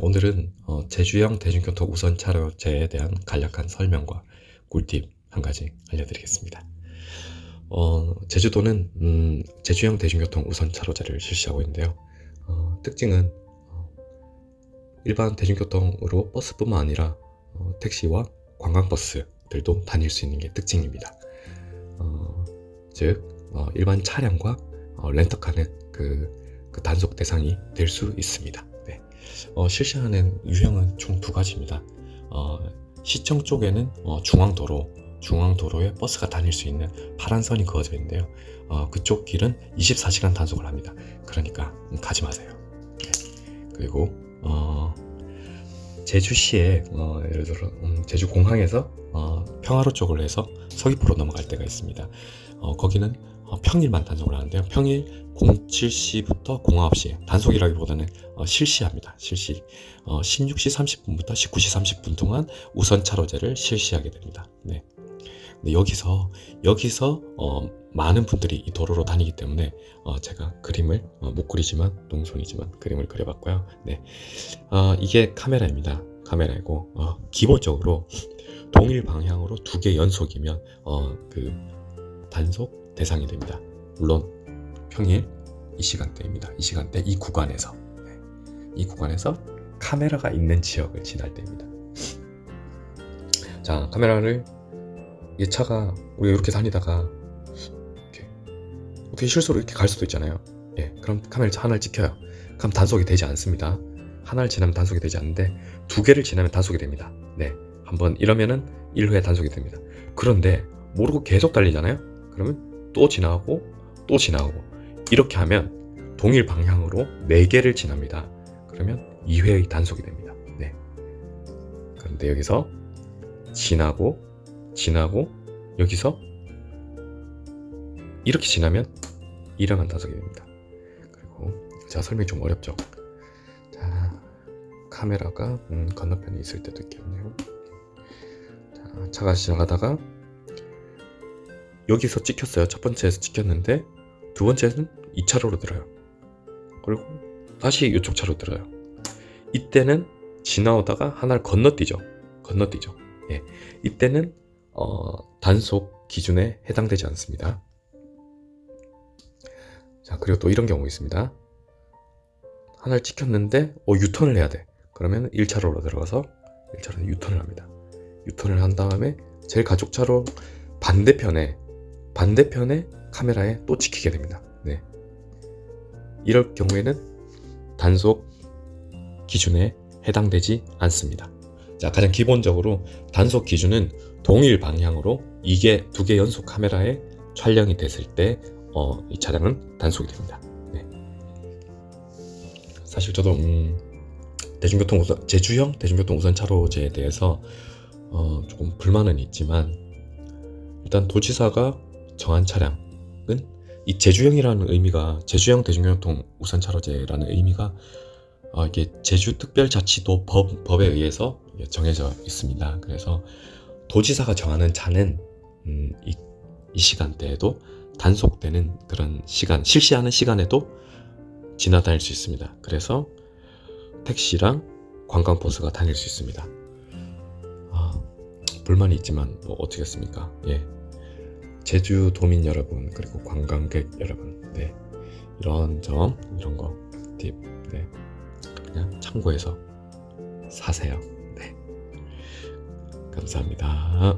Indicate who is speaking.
Speaker 1: 오늘은 어, 제주형 대중교통 우선 차로제에 대한 간략한 설명과 꿀팁 한 가지 알려드리겠습니다. 어, 제주도는 음, 제주형 대중교통 우선 차로제를 실시하고 있는데요. 어, 특징은 어, 일반 대중교통으로 버스뿐만 아니라 어, 택시와 관광버스들도 다닐 수 있는 게 특징입니다. 어, 즉 일반 차량과 렌터카는 그, 그 단속 대상이 될 수 있습니다. 네. 실시하는 유형은 총 두 가지입니다. 시청 쪽에는 중앙도로 중앙도로에 버스가 다닐 수 있는 파란 선이 그어져 있는데요 어, 그쪽 길은 24시간 단속을 합니다 그러니까 가지 마세요 네. 그리고 어, 제주시에 어, 예를 들어 음, 제주공항에서 어, 평화로 쪽으로 해서 서귀포로 넘어갈 때가 있습니다 어, 거기는 어, 평일만 단속을 하는데요 평일 07시부터 09시 단속이라기보다는 어, 실시합니다 실시 16시 30분부터 19시 30분 동안 우선 차로제를 실시하게 됩니다 네. 근데 여기서 여기서 어, 많은 분들이 이 도로로 다니기 때문에 어, 제가 그림을 어, 못 그리지만 농손이지만 그림을 그려봤고요. 네, 어, 이게 카메라입니다. 카메라이고 어, 기본적으로 동일 방향으로 두 개 연속이면 어, 그 단속 대상이 됩니다. 물론 평일 이 시간대입니다. 이 시간대 이 구간에서 네. 이 구간에서 카메라가 있는 지역을 지날 때입니다. 자 카메라를 이 차가 우리 이렇게 다니다가 이렇게 어떻게 실수로 이렇게 갈 수도 있잖아요 예, 그럼 카메라 하나를 찍혀요 그럼 단속이 되지 않습니다 하나를 지나면 단속이 되지 않는데 두 개를 지나면 단속이 됩니다 네, 한번 이러면은 1회 단속이 됩니다 그런데 모르고 계속 달리잖아요 그러면 또 지나가고 또 지나가고. 이렇게 하면 동일 방향으로 4개를 지납니다. 그러면 2회의 단속이 됩니다. 네. 그런데 여기서 지나고 지나고 여기서 이렇게 지나면 2랑한 다섯이 됩니다. 그리고 자 설명이 좀 어렵죠? 자 카메라가 음, 건너편에 있을 때도 있겠네요. 자 차가 지나가다가 여기서 찍혔어요 첫 번째에서 찍혔는데 두 번째는 2차로로 들어요 그리고 다시 이쪽 차로 들어요 이때는 지나오다가 하나를 건너뛰죠 건너뛰죠 예. 이때는 어, 단속 기준에 해당되지 않습니다. 자 그리고 또 이런 경우 있습니다. 하나를 찍혔는데 어, 유턴을 해야 돼. 그러면 1차로로 들어가서 1차로는 유턴을 합니다. 유턴을 한 다음에 제일 가족차로 반대편에 반대편에 카메라에 또 찍히게 됩니다. 네. 이럴 경우에는 단속 기준에 해당되지 않습니다. 자 가장 기본적으로 단속 기준은 동일 방향으로 이게 두 개 연속 카메라에 촬영이 됐을 때 어, 이 차량은 단속이 됩니다. 네. 사실 저도 음, 대중교통 우선, 제주형 대중교통 우선 차로제에 대해서 어, 조금 불만은 있지만 일단 도지사가 정한 차량은 이 제주형이라는 의미가 제주형 대중교통 우선차로제라는 의미가 어, 이게 제주특별자치도 법, 법에 의해서 정해져 있습니다. 그래서 도지사가 정하는 차는 음, 이, 이 시간대에도 단속되는 그런 시간, 실시하는 시간에도 지나다닐 수 있습니다. 그래서 택시랑 관광버스가 다닐 수 있습니다. 아, 불만이 있지만 뭐 어떻겠습니까? 예. 제주 도민 여러분 그리고 관광객 여러분 네. 이런 점 이런 거 팁, 네. 그냥 참고해서 사세요. 네. 감사합니다.